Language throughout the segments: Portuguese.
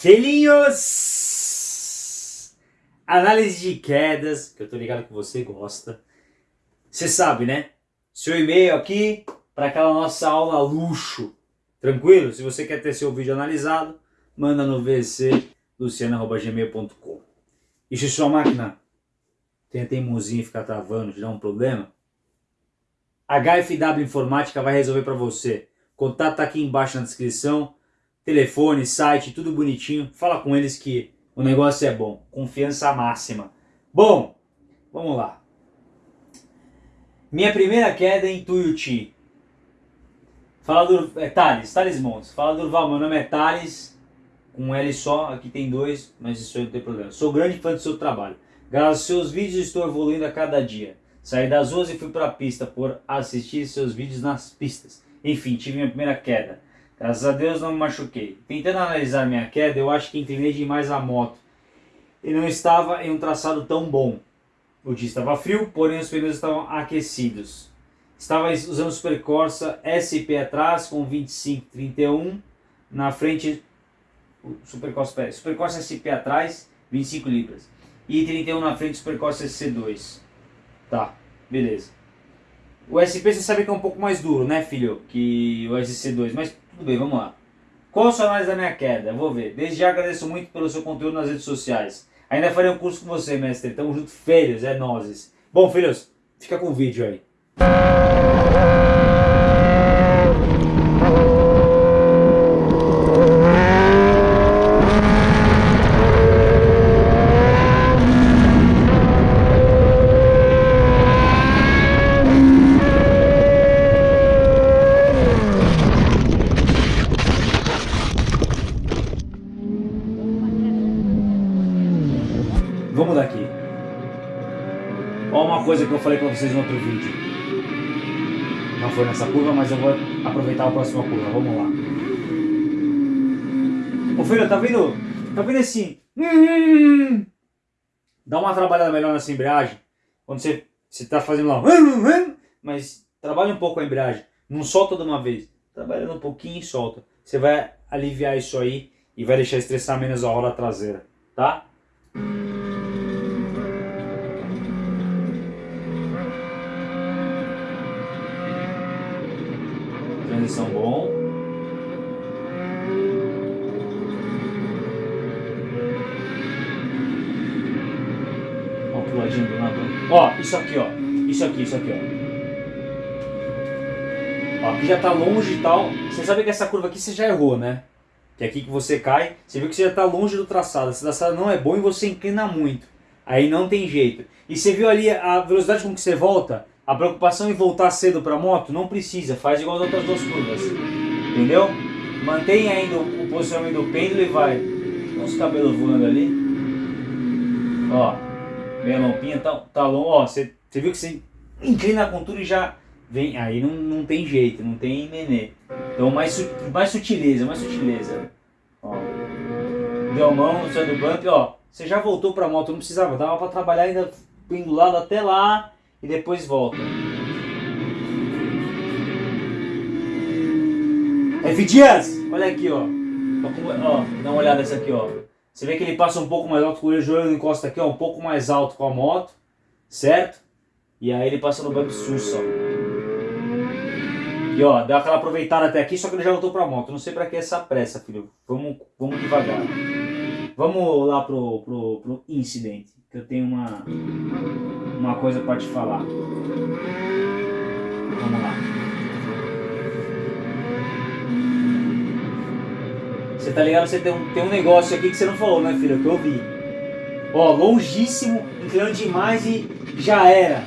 Filhinhos! Análise de quedas, que eu tô ligado que você gosta. Você sabe, né? Seu e-mail aqui para aquela nossa aula luxo. Tranquilo? Se você quer ter seu vídeo analisado, manda no vcluciana.gmail.com E se sua máquina tem a teimosinha ficar travando, te dá um problema, HFW Informática vai resolver para você. Contato tá aqui embaixo na descrição telefone, site, tudo bonitinho. Fala com eles que o negócio é bom. Confiança máxima. Bom, vamos lá. Minha primeira queda é em Tuiuti. Fala do... É Thales, Thales Montes. Fala Durval, meu nome é Thales. Com um L só, aqui tem dois, mas isso aí não tem problema. Sou grande fã do seu trabalho. Graças aos seus vídeos estou evoluindo a cada dia. Saí das ruas e fui para a pista por assistir seus vídeos nas pistas. Enfim, tive minha primeira queda. Graças a Deus não me machuquei. Tentando analisar minha queda, eu acho que inclinei demais a moto. E não estava em um traçado tão bom. O dia estava frio, porém os pneus estavam aquecidos. Estava usando o Super Corsa SP atrás com 2531 na frente o Super Corsa, Super Corsa SP atrás 25 libras e 31 na frente Super Corsa SC2. Tá, beleza. O SP você sabe que é um pouco mais duro, né filho, que o SC2, mas tudo bem, vamos lá. Qual a sua análise da minha queda? Vou ver. Desde já agradeço muito pelo seu conteúdo nas redes sociais. Ainda farei um curso com você, mestre. Tamo junto, filhos, é nozes. Bom, filhos, fica com o vídeo aí. Falei pra vocês no outro vídeo. Não foi nessa curva, mas eu vou aproveitar a próxima curva. Vamos lá. Ô filho, tá vendo? Tá vendo esse... Dá uma trabalhada melhor nessa embreagem. Quando você, você tá fazendo lá... Mas trabalha um pouco a embreagem. Não solta de uma vez. Trabalhando um pouquinho e solta. Você vai aliviar isso aí e vai deixar estressar menos a roda traseira. Tá? Transição bom. Ó, puladinho do lado. Ó, isso aqui, ó. Isso aqui, isso aqui, ó. Ó, aqui já tá longe e tal. Você sabe que essa curva aqui você já errou, né? Que é aqui que você cai, você viu que você já tá longe do traçado. Esse traçado não é bom e você inclina muito. Aí não tem jeito. E você viu ali a velocidade com que você volta? A preocupação em voltar cedo para a moto não precisa, faz igual as outras duas curvas. Entendeu? Mantém ainda o posicionamento do pêndulo e vai. Olha os cabelos voando ali. Ó, minha lampinha tá, tá longe. Ó, você, viu que você inclina com tudo e já vem. Aí não, não tem jeito, não tem nenê. Então mais, mais sutileza, mais sutileza. Ó. Deu a mão, saiu do bump, ó. Você já voltou para a moto, não precisava, dava para trabalhar ainda pendulado até lá e depois volta. F Dias, olha aqui, ó. ó. Dá uma olhada nessa aqui, ó. Você vê que ele passa um pouco mais alto com o joelho encosta aqui, ó, um pouco mais alto com a moto, certo? E aí ele passa no bump sus, ó. E ó, deu aquela aproveitada até aqui, só que ele já voltou pra moto. Não sei pra que essa pressa, filho. Vamos, vamos devagar. Vamos lá pro, pro, pro incidente, que eu tenho uma, uma coisa para te falar. Vamos lá. Você tá ligado? Você tem um, tem um negócio aqui que você não falou, né, filho? Que eu vi. Ó, longíssimo, inclinando demais e já era.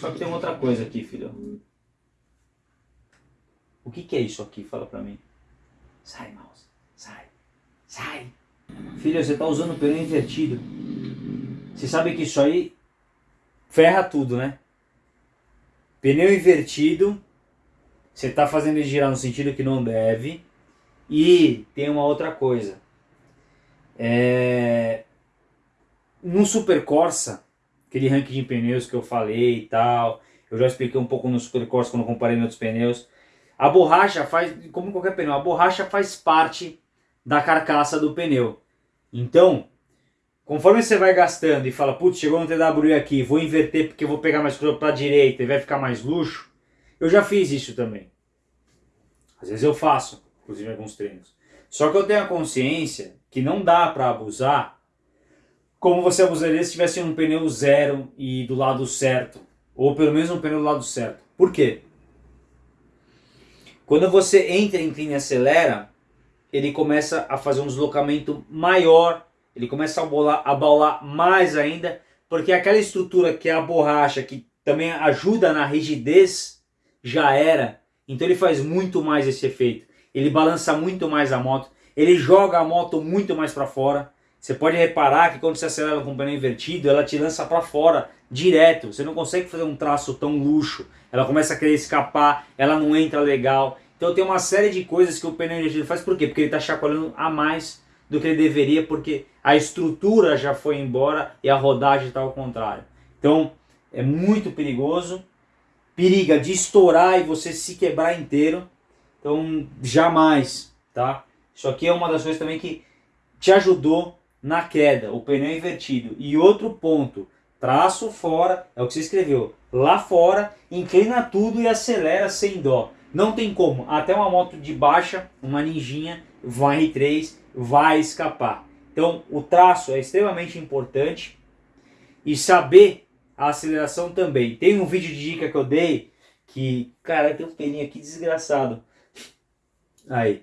Só que tem outra coisa aqui, filho. O que, que é isso aqui? Fala pra mim. Sai, mouse. Sai. Sai. Filha, você está usando o pneu invertido. Você sabe que isso aí ferra tudo, né? Pneu invertido, você está fazendo ele girar no sentido que não deve. E tem uma outra coisa. É... No Super Corsa, aquele ranking de pneus que eu falei e tal, eu já expliquei um pouco no Super Corsa quando comparei com outros pneus. A borracha faz, como qualquer pneu, a borracha faz parte da carcaça do pneu. Então, conforme você vai gastando e fala, putz, chegou no TWI aqui, vou inverter porque vou pegar mais curva para direita e vai ficar mais luxo, eu já fiz isso também. Às vezes eu faço, inclusive em alguns treinos. Só que eu tenho a consciência que não dá para abusar como você abusaria se tivesse um pneu zero e do lado certo. Ou pelo menos um pneu do lado certo. Por quê? Quando você entra, inclina e acelera, ele começa a fazer um deslocamento maior, ele começa a bolar, a baular mais ainda, porque aquela estrutura que é a borracha, que também ajuda na rigidez, já era. Então ele faz muito mais esse efeito. Ele balança muito mais a moto, ele joga a moto muito mais para fora. Você pode reparar que quando você acelera com o pneu invertido, ela te lança para fora, direto. Você não consegue fazer um traço tão luxo. Ela começa a querer escapar, ela não entra legal. Então tem uma série de coisas que o pneu invertido faz. Por quê? Porque ele está chacoalhando a mais do que ele deveria, porque a estrutura já foi embora e a rodagem está ao contrário. Então é muito perigoso periga de estourar e você se quebrar inteiro. Então, jamais, tá? Isso aqui é uma das coisas também que te ajudou na queda, o pneu invertido. E outro ponto, traço fora, é o que você escreveu, lá fora, inclina tudo e acelera sem dó. Não tem como, até uma moto de baixa, uma ninjinha, vai R3, vai escapar. Então, o traço é extremamente importante e saber a aceleração também. Tem um vídeo de dica que eu dei que, cara, tem um pelinho aqui desgraçado. Aí.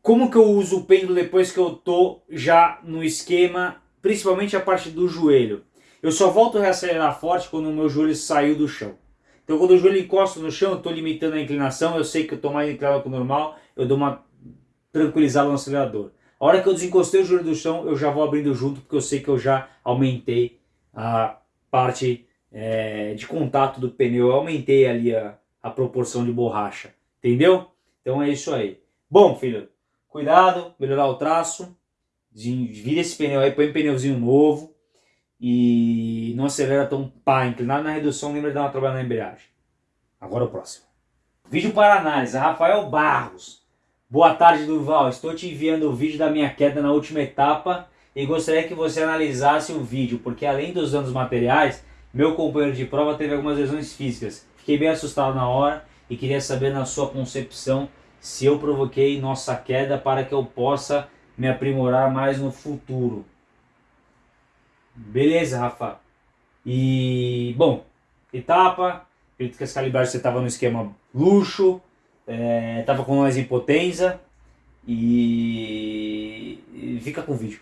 Como que eu uso o pêndulo depois que eu tô já no esquema, principalmente a parte do joelho? Eu só volto a reacelerar forte quando o meu joelho saiu do chão. Então quando o joelho encosta no chão, eu estou limitando a inclinação, eu sei que eu estou mais inclinado que o normal, eu dou uma tranquilizada no acelerador. A hora que eu desencostei o joelho do chão, eu já vou abrindo junto, porque eu sei que eu já aumentei a parte é, de contato do pneu, eu aumentei ali a, a proporção de borracha, entendeu? Então é isso aí. Bom, filho, cuidado, melhorar o traço, vira esse pneu aí, põe um pneuzinho novo e não acelera tão pá, inclinado na redução, lembra de dar uma trabalhada na embreagem. Agora o próximo. Vídeo para análise, Rafael Barros. Boa tarde, Durval. Estou te enviando o vídeo da minha queda na última etapa e gostaria que você analisasse o vídeo, porque além dos danos materiais, meu companheiro de prova teve algumas lesões físicas. Fiquei bem assustado na hora e queria saber na sua concepção se eu provoquei nossa queda para que eu possa me aprimorar mais no futuro. Beleza, Rafa? E, bom, etapa, acredito que as calibragens você estava no esquema luxo, é, tava com nós em Potenza e, e fica com o vídeo.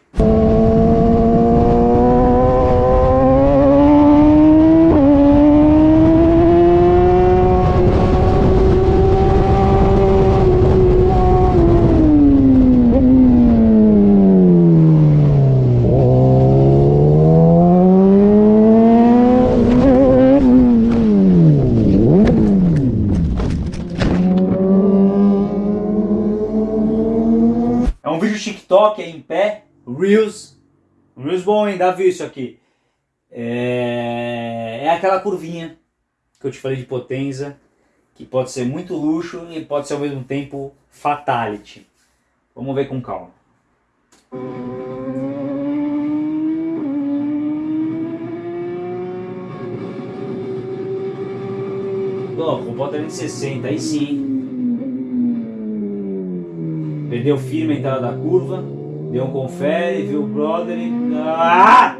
TikTok é em pé, Reels, Reels bom, hein? Dá viu isso aqui. É, é aquela curvinha que eu te falei de potência, que pode ser muito luxo e pode ser ao mesmo tempo fatality. Vamos ver com calma. Oh, com 360, aí sim. Perdeu firme a entrada da curva. Deu um confere, viu o brother e... Ah!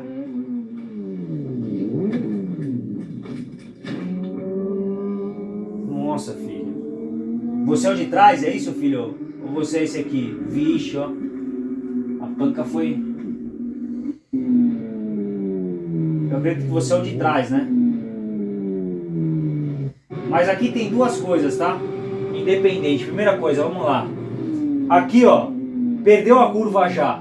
Nossa, filho. Você é o de trás, é isso, filho? Ou você é esse aqui? Vixe, ó. A panca foi... Eu acredito que você é o de trás, né? Mas aqui tem duas coisas, tá? Independente. Primeira coisa, vamos lá. Aqui, ó. Perdeu a curva já.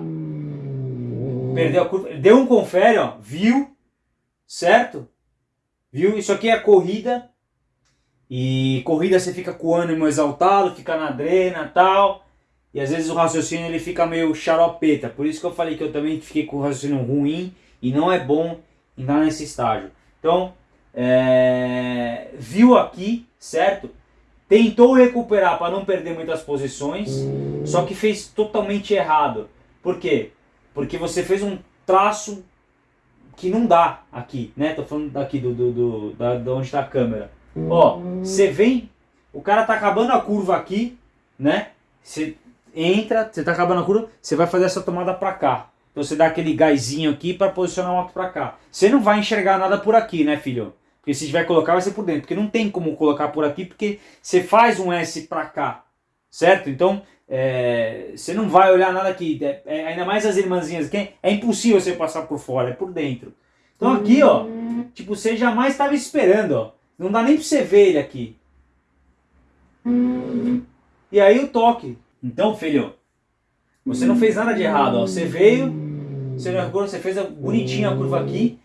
Perdeu a curva. Deu um confere, ó. Viu? Certo? Viu? Isso aqui é corrida. E corrida você fica com o ânimo exaltado, fica na drena tal. E às vezes o raciocínio ele fica meio xaropeta. Por isso que eu falei que eu também fiquei com o raciocínio ruim. E não é bom entrar nesse estágio. Então, é... viu aqui, certo? Tentou recuperar para não perder muitas posições, só que fez totalmente errado. Por quê? Porque você fez um traço que não dá aqui, né? Tô falando daqui do, do, do da, de onde está a câmera. Ó, você vem, o cara tá acabando a curva aqui, né? Você entra, você tá acabando a curva, você vai fazer essa tomada para cá. Então você dá aquele gásinho aqui para posicionar o moto para cá. Você não vai enxergar nada por aqui, né, filho? Porque se tiver colocar vai ser por dentro, porque não tem como colocar por aqui, porque você faz um S para cá, certo? Então é, você não vai olhar nada aqui, é, é, ainda mais as irmãzinhas aqui, é impossível você passar por fora, é por dentro. Então aqui, ó, tipo, você jamais estava esperando, ó. Não dá nem para você ver ele aqui. E aí o toque. Então, filho, você não fez nada de errado, ó. Você veio, você não você fez a, bonitinha a curva aqui.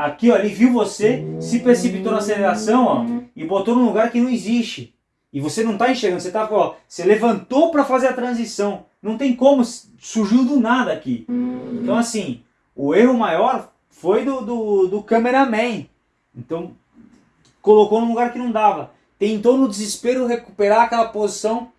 Aqui, ó, ele viu você, se precipitou na aceleração, ó, e botou num lugar que não existe. E você não está enxergando, você tá, ó, você levantou para fazer a transição. Não tem como, surgiu do nada aqui. Então assim, o erro maior foi do, do, do cameraman. Então, colocou num lugar que não dava. Tentou no desespero recuperar aquela posição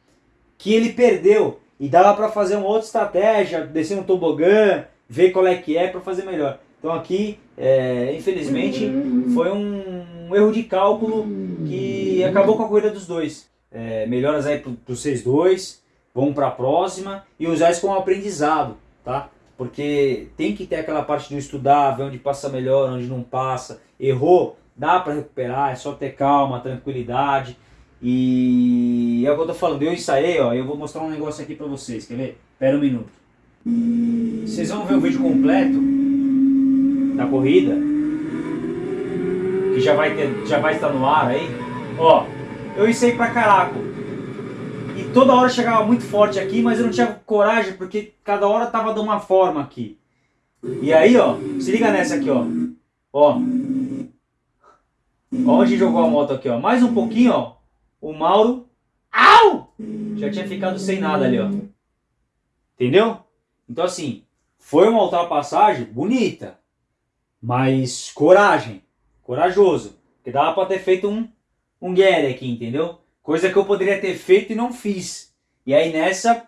que ele perdeu. E dava para fazer uma outra estratégia, descer no tobogã, ver qual é que é para fazer melhor. Então aqui, é, infelizmente, foi um, erro de cálculo que acabou com a corrida dos dois. É, melhoras aí para vocês dois, vamos para a próxima e usar isso como aprendizado, tá? Porque tem que ter aquela parte do estudar, ver onde passa melhor, onde não passa. Errou, dá para recuperar, é só ter calma, tranquilidade. E é o que eu tô falando, eu ensaiei, ó, eu vou mostrar um negócio aqui para vocês, quer ver? Espera um minuto. Vocês vão ver o vídeo completo da corrida, que já vai, ter, já vai estar no ar aí. Ó, eu ensaiei pra caraca. E toda hora chegava muito forte aqui, mas eu não tinha coragem, porque cada hora tava de uma forma aqui. E aí, ó, se liga nessa aqui, ó. Ó. Ó onde jogou a moto aqui, ó. Mais um pouquinho, ó. O Mauro... Au! Já tinha ficado sem nada ali, ó. Entendeu? Então assim, foi uma ultrapassagem bonita. Mas coragem. Corajoso. Porque dava pra ter feito um um Gary aqui, entendeu? Coisa que eu poderia ter feito e não fiz. E aí nessa,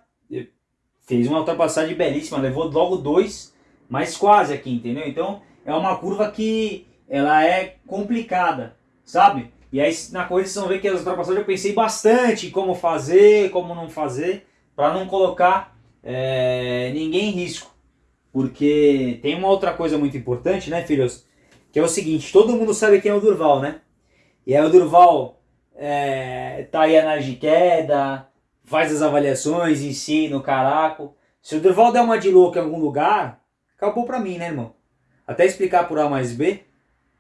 fez uma ultrapassagem belíssima, levou logo dois, mas quase aqui, entendeu? Então é uma curva que ela é complicada, sabe? E aí na corrida vocês vão ver que as ultrapassagens eu pensei bastante como fazer, como não fazer, para não colocar é, ninguém em risco. Porque tem uma outra coisa muito importante, né, filhos? Que é o seguinte, todo mundo sabe quem é o Durval, né? E aí o Durval é, tá aí análise de queda, faz as avaliações, ensina o caraco. Se o Durval der uma de louco em algum lugar, acabou pra mim, né, irmão? Até explicar por A mais B,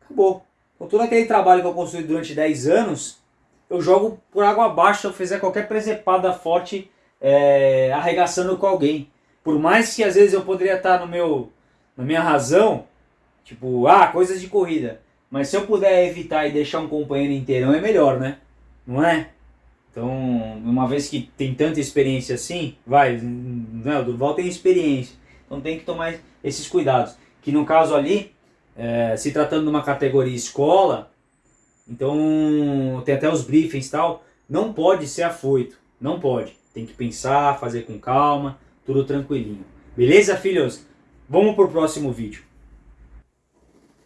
acabou. Com todo aquele trabalho que eu construí durante 10 anos, eu jogo por água abaixo se eu fizer qualquer presepada forte é, arregaçando com alguém. Por mais que às vezes eu poderia estar no meu, na minha razão, tipo, ah, coisas de corrida. Mas se eu puder evitar e deixar um companheiro inteirão é melhor, né? Não é? Então, uma vez que tem tanta experiência assim, vai, né, o Durval tem experiência. Então tem que tomar esses cuidados. Que no caso ali, é, se tratando de uma categoria escola, então tem até os briefings e tal, não pode ser afoito, não pode. Tem que pensar, fazer com calma, tudo tranquilinho. Beleza, filhos? Vamos pro próximo vídeo.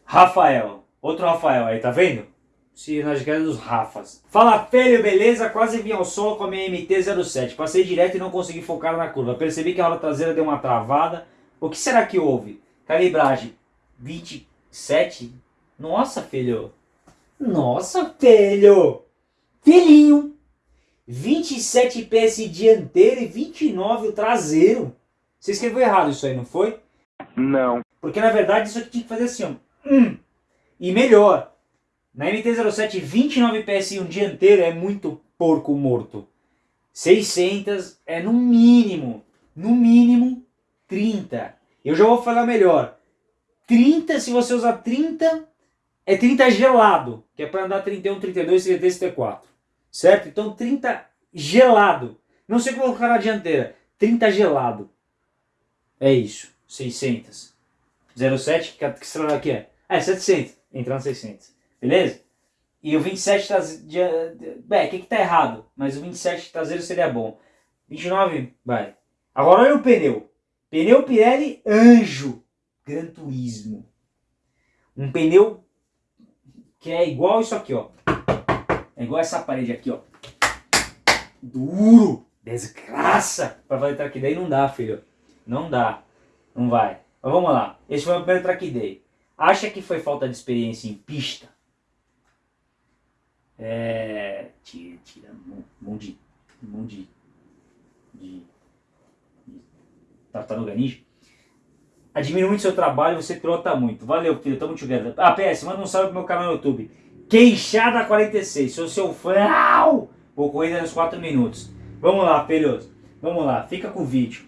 Rafael. Outro Rafael aí, tá vendo? Se nós queremos os Rafas. Fala filho, beleza? Quase vim ao solo com a minha MT-07. Passei direto e não consegui focar na curva. Percebi que a roda traseira deu uma travada. O que será que houve? Calibragem 27? Nossa, filho. Nossa, filho. Filhinho. 27 PS dianteiro e 29 o traseiro. Você escreveu errado isso aí, não foi? Não. Porque na verdade isso aqui tinha que fazer assim, ó. Hum. E melhor, na MT-07 29 PSI um dianteiro é muito porco morto. 600 é no mínimo, no mínimo 30. Eu já vou falar melhor. 30, se você usar 30, é 30 gelado, que é para andar 31, 32, 33, 34. Certo? Então 30 gelado. Não sei colocar na dianteira. 30 gelado. É isso. 600. 07, que, que celular que é? Ah, é 700 entrar no 600. Beleza? E o 27 traseiro. Bem, o que, que tá errado? Mas o 27 traseiro seria bom. 29, vai. Agora olha o pneu. Pneu Pirelli Anjo. Gran Turismo. Um pneu que é igual isso aqui, ó. É igual essa parede aqui, ó. Duro. Desgraça. Pra fazer track day não dá, filho. Não dá. Não vai. Mas vamos lá. Esse foi o primeiro track day. Acha que foi falta de experiência em pista? É. Tira, tira. Mão de. Mão de. De. de tartaruga ninja. Admiro muito seu trabalho, você trota muito. Valeu, filho, tamo together. Ah, PS, manda um salve pro meu canal no YouTube. Queixada 46, sou seu fã. Vou correr nos 4 minutos. Vamos lá, filhos. Vamos lá, fica com o vídeo.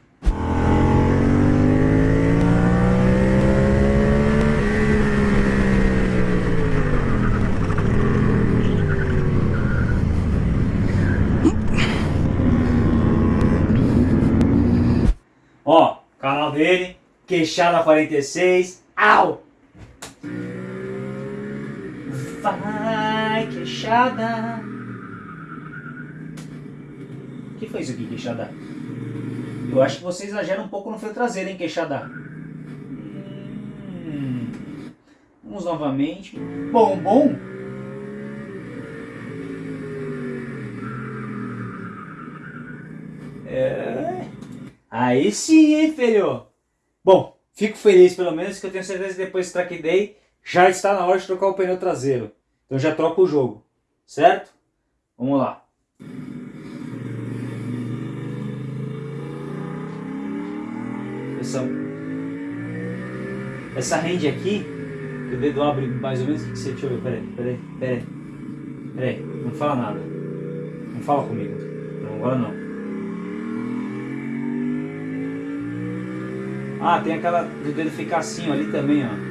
Ó, canal dele, Queixada 46. Au! Vai, queixada. O que foi isso aqui, queixada? Eu acho que você exagera um pouco no freio traseiro, hein, queixada? Hum. Vamos novamente. Bom, bom. É... Aí sim, hein, filho? Bom, fico feliz pelo menos que eu tenho certeza que depois track day já está na hora de trocar o pneu traseiro. Então já troco o jogo, certo? Vamos lá. Essa, essa rende aqui, o dedo abre mais ou menos, que você, deixa eu ver, peraí, peraí, peraí, peraí, não fala nada, não fala comigo, não, agora não. Ah, tem aquela do dedo ficar assim ó, ali também, ó.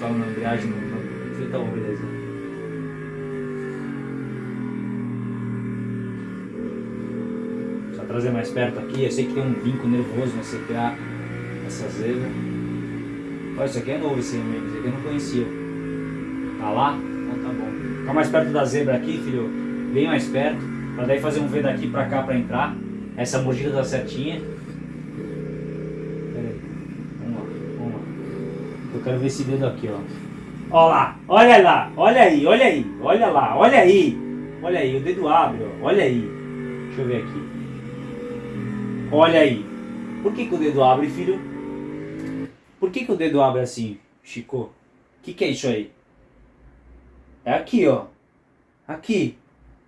No apontar na embreagem, no, tá bom, beleza. Só trazer mais perto aqui, eu sei que tem um vinco nervoso no CPA essa zebra. Olha, isso aqui é novo esse amigo, isso aqui eu não conhecia. Tá lá? Então tá bom. Fica mais perto da zebra aqui, filho. Bem mais perto. Pra daí fazer um V daqui pra cá pra entrar. Essa mordida tá certinha. Pera aí. Vamos lá, vamos lá. Eu quero ver esse dedo aqui, ó. Olha lá, olha lá, olha aí, olha aí, olha lá, olha aí. Olha aí, o dedo abre, ó. Olha aí. Deixa eu ver aqui. Olha aí. Por que, que o dedo abre, filho? Por que, que o dedo abre assim, Chico? O que, que é isso aí? É aqui, ó. Aqui.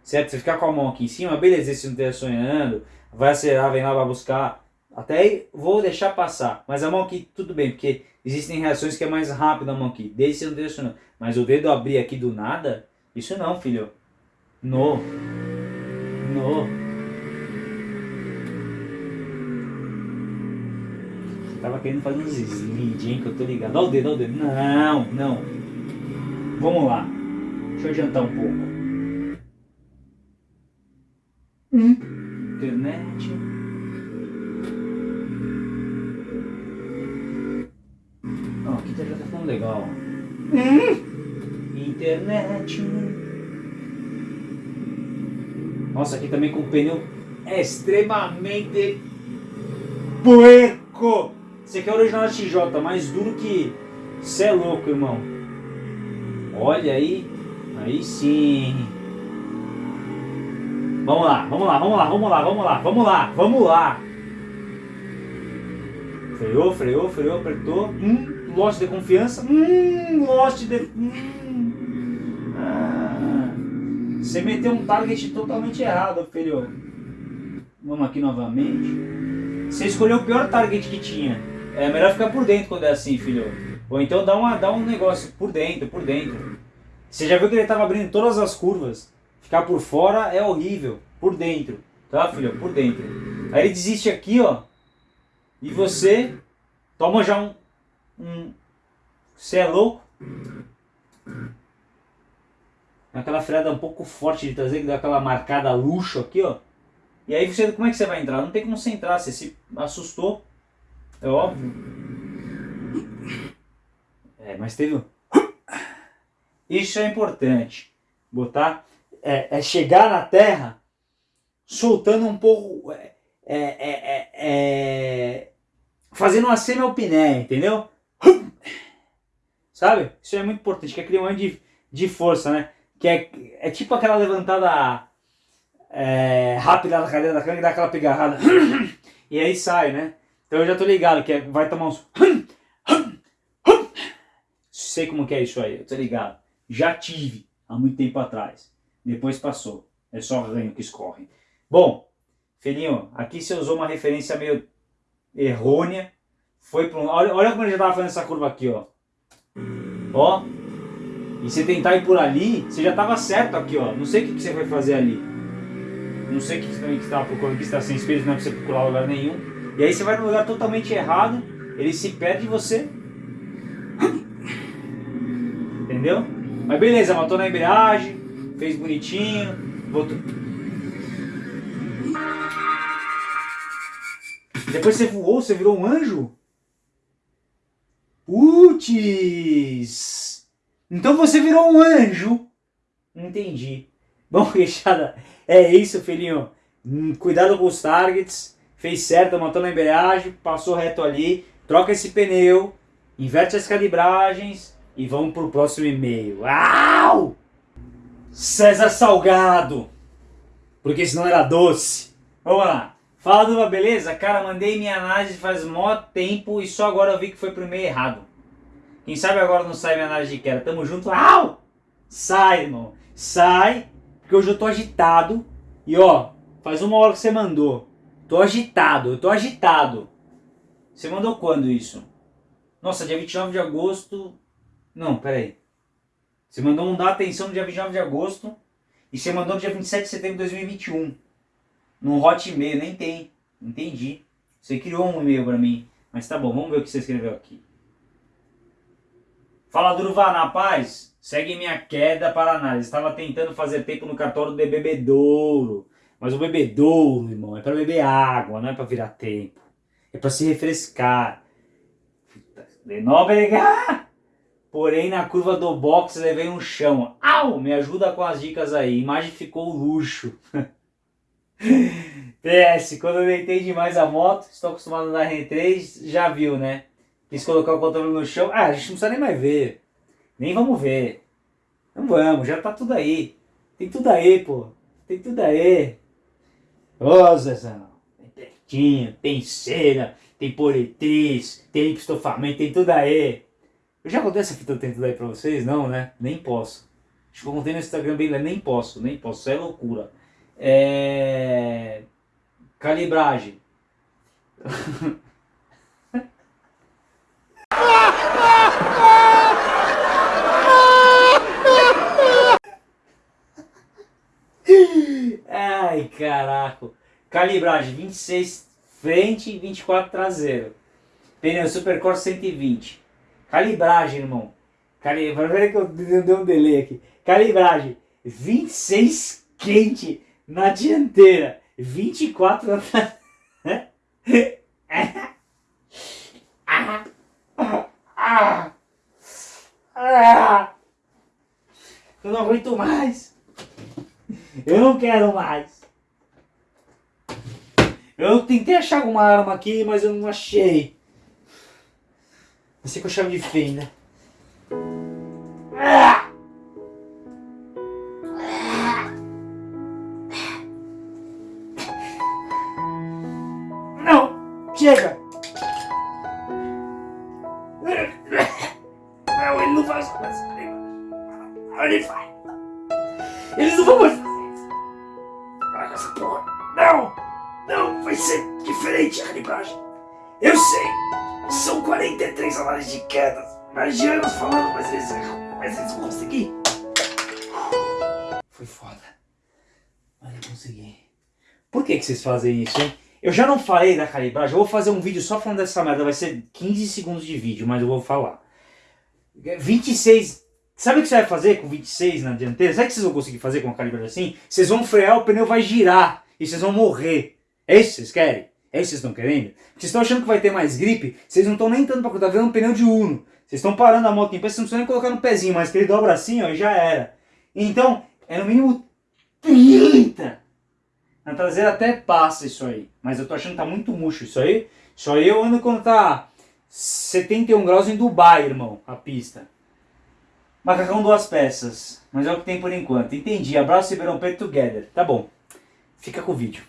Certo? Você ficar com a mão aqui em cima, beleza, esse não esteja sonhando, vai acelerar, vem lá, vai buscar. Até aí vou deixar passar. Mas a mão aqui, tudo bem, porque existem reações que é mais rápido a mão aqui. Desde você não esteja sonhando. Mas o dedo abrir aqui do nada, isso não, filho. No. No. Tava querendo fazer uns slide, hein, que eu tô ligado. Olha o dedo, olha o dedo. Não, não. Vamos lá. Deixa eu adiantar um pouco. Hum. Internet. Legal. Hum. Internet. Nossa, aqui também com o pneu extremamente puerco. Esse aqui é original XJ, mais duro que... Cê é louco, irmão. Olha aí. Aí sim. Vamos lá, vamos lá, vamos lá, vamos lá, vamos lá, vamos lá, vamos lá. Freou, freou, freou, apertou. Hum, lost de confiança. Hum, lost de... Hum. Ah, você meteu um target totalmente errado, filho. Vamos aqui novamente. Você escolheu o pior target que tinha. É melhor ficar por dentro quando é assim, filho. Ou então dá, uma, dá um negócio por dentro, por dentro. Você já viu que ele estava abrindo todas as curvas. Ficar por fora é horrível. Por dentro. Tá, filho? Por dentro. Aí ele desiste aqui, ó. E você toma já um... você é louco? aquela freada um pouco forte de trazer, que dá aquela marcada luxo aqui, ó. E aí você, como é que você vai entrar? Não tem como você entrar, você se assustou, é óbvio. É, mas teve um... Isso é importante, botar, é, é chegar na terra soltando um pouco, é, é, é, é fazendo uma semi-alpiné, entendeu? Sabe? Isso é muito importante, que é criar um de, de força, né? Que é, é tipo aquela levantada é, rápida da cadeira da cama que dá aquela pegarrada. e aí sai, né? Então eu já tô ligado que é, vai tomar uns... Sei como que é isso aí, eu tô ligado. Já tive há muito tempo atrás. Depois passou. É só ranho que escorre. Bom, filhinho, aqui você usou uma referência meio errônea. Foi para um... Olha, olha como ele já estava fazendo essa curva aqui, ó. Ó. E você tentar ir por ali, você já estava certo aqui, ó. Não sei o que, que você vai fazer ali. Não sei o que você estava procurando, que está sem espelho, não é para você procurar lugar nenhum. E aí você vai num lugar totalmente errado, ele se perde de você. Entendeu? Mas beleza, matou na embreagem, fez bonitinho, voltou. Depois você voou, você virou um anjo? Putz! Então você virou um anjo. Entendi. Bom, queixada, é isso, filhinho. Hum, cuidado com os targets. Fez certo, matou na embreagem, passou reto ali. Troca esse pneu, inverte as calibragens e vamos pro próximo e-mail. Au! César Salgado. Porque senão era doce. Vamos lá. Fala Duva, beleza? Cara, mandei minha análise faz mó tempo e só agora eu vi que foi pro e-mail errado. Quem sabe agora não sai minha análise de queda. Tamo junto. Au! Sai, irmão. Sai, porque hoje eu tô agitado. E ó, faz uma hora que você mandou. Tô agitado, eu tô agitado. Você mandou quando isso? Nossa, dia 29 de agosto... Não, peraí. Você mandou um dar atenção no dia 29 de agosto. E você mandou no dia 27 de setembro de 2021 no Hotmail, nem tem. Entendi. Você criou um e-mail para mim. Mas tá bom, vamos ver o que você escreveu aqui. Fala Durva, na paz. Segue minha queda para análise. Estava tentando fazer tempo no cartório de bebedouro. Mas o bebedouro, irmão, é para beber água, não é para virar tempo. É para se refrescar. De. Porém, na curva do box levei um chão. Au! Me ajuda com as dicas aí. Imagem ficou luxo. PS, quando eu deitei demais a moto, estou acostumado a andar R3, já viu, né? Quis colocar o controle no chão. Ah, a gente não precisa nem mais ver. Nem vamos ver. Não vamos, já tá tudo aí. Tem tudo aí, pô. Tem tudo aí. Ô, Zezão. Tem pertinho, tem cera, tem politriz, tem estofamento, tem tudo aí. Eu já contei essa fita tem tudo aí pra vocês? Não, né? Nem posso. Acho que eu contei no Instagram bem, nem posso, nem posso. Isso é loucura. É... Calibragem. Ai, caraca. Calibragem 26 frente e 24 traseiro. Pneu Supercore 120. Calibragem, irmão. Calibragem, que eu dei um delay aqui. Calibragem 26 quente na dianteira, 24 atrás. Eu não aguento mais. Eu não quero mais. Eu tentei achar alguma arma aqui, mas eu não achei. Vai ser com chave de fenda. Chega! Não, ele não faz isso. Ele faz. Eles não vão mais fazer isso. Para com essa porra. Não! Não, vai ser diferente a calibragem. Eu sei. São 43 análises de quedas. Mais de anos falando, mas eles, mas eles vão conseguir. Foi foda. Mas eu consegui. Por que, que vocês fazem isso, hein? Eu já não falei da calibragem, eu vou fazer um vídeo só falando dessa merda, vai ser 15 segundos de vídeo, mas eu vou falar. 26 Sabe o que você vai fazer com 26 na dianteira? Sabe o que vocês vão conseguir fazer com uma calibragem assim? Vocês vão frear, o pneu vai girar e vocês vão morrer. É isso que vocês querem? É isso que vocês estão querendo? Vocês estão achando que vai ter mais gripe, vocês não estão nem tanto para tá vendo um pneu de Uno. Vocês estão parando a moto em pé, vocês não precisam nem colocar no pezinho, mas que ele dobra assim, ó, e já era. Então, é no mínimo 30. Na traseira até passa isso aí. Mas eu tô achando que tá muito murcho isso aí. Isso aí eu ando quando tá 71 graus em Dubai, irmão, a pista. Macacão duas peças. Mas é o que tem por enquanto. Entendi. Abraço Ribeirão Preto together. Tá bom. Fica com o vídeo.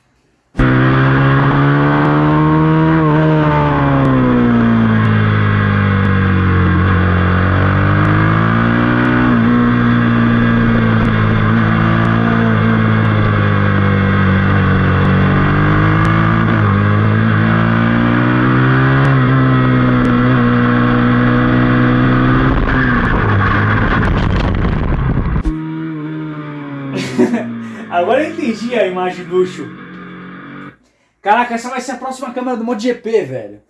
Agora eu entendi a imagem luxo. Caraca, essa vai ser a próxima câmera do MotoGP, velho.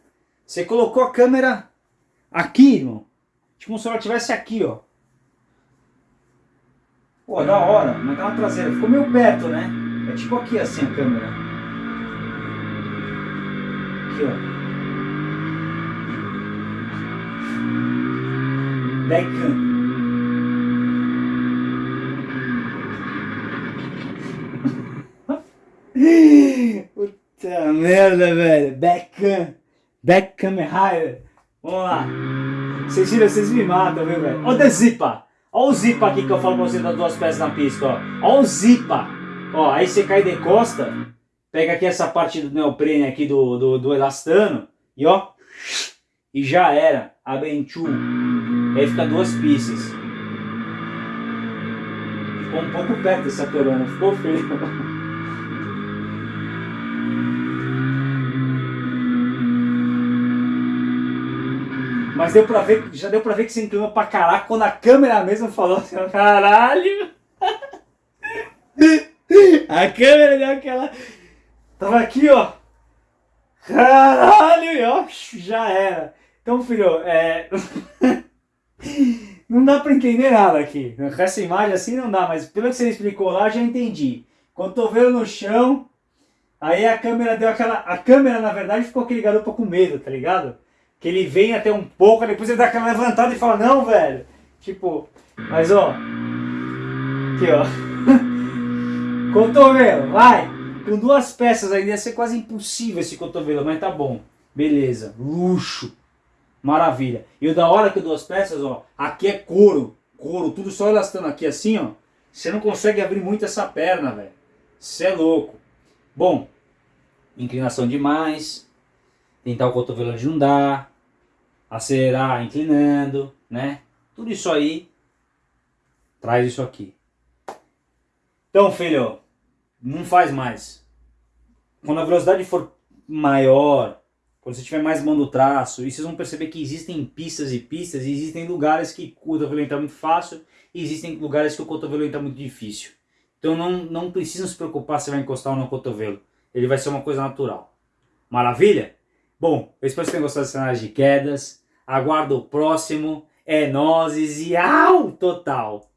Você colocou a câmera aqui, irmão. Tipo se ela estivesse aqui, ó. Pô, da hora. Mas tá na traseira. Ficou meio perto, né? É tipo aqui assim a câmera. Aqui, ó. Backhand. Puta merda, velho. Backcam. Backcam é higher. Vamos lá. Vocês viram, vocês me matam, viu, velho? Olha o Zipa. Olha o Zipa aqui que eu falo pra vocês das duas peças na pista, ó. Olha o Zipa. Ó, aí você cai de costa, pega aqui essa parte do neoprene aqui do, do, do elastano e ó, e já era. Abenchu. Aí fica duas pistas. Ficou um pouco perto dessa corona, ficou feio. Mas deu pra ver, já deu pra ver que você inclinou pra caraca quando a câmera mesmo falou assim, caralho. A câmera deu aquela... Tava aqui, ó. Caralho, e ó, já era. Então, filho, é... não dá pra entender nada aqui. Com essa imagem assim não dá, mas pelo que você explicou lá, já entendi. Cotovelo no chão, aí a câmera deu aquela... A câmera, na verdade, ficou aquele garoto com medo, tá ligado? Que ele vem até um pouco, depois ele dá aquela levantada e fala, não, velho. Tipo, mas ó. Aqui, ó. cotovelo, vai. Com duas peças ainda ia ser quase impossível esse cotovelo, mas tá bom. Beleza, luxo. Maravilha. E o da hora que duas peças, ó, aqui é couro. Couro, tudo só elastando aqui assim, ó. Você não consegue abrir muito essa perna, velho. Você é louco. Bom, inclinação demais. Tentar o cotovelo onde não dá acelerar inclinando, né? Tudo isso aí traz isso aqui. Então, filho, não faz mais. Quando a velocidade for maior, quando você tiver mais mão do traço, e vocês vão perceber que existem pistas e pistas, e existem lugares que o cotovelo entra muito fácil, e existem lugares que o cotovelo entra muito difícil. Então não, não precisam se preocupar se vai encostar ou não o cotovelo. Ele vai ser uma coisa natural. Maravilha? Bom, eu espero que vocês tenham gostado dessa análise de quedas. Aguardo o próximo. É nozes e au total.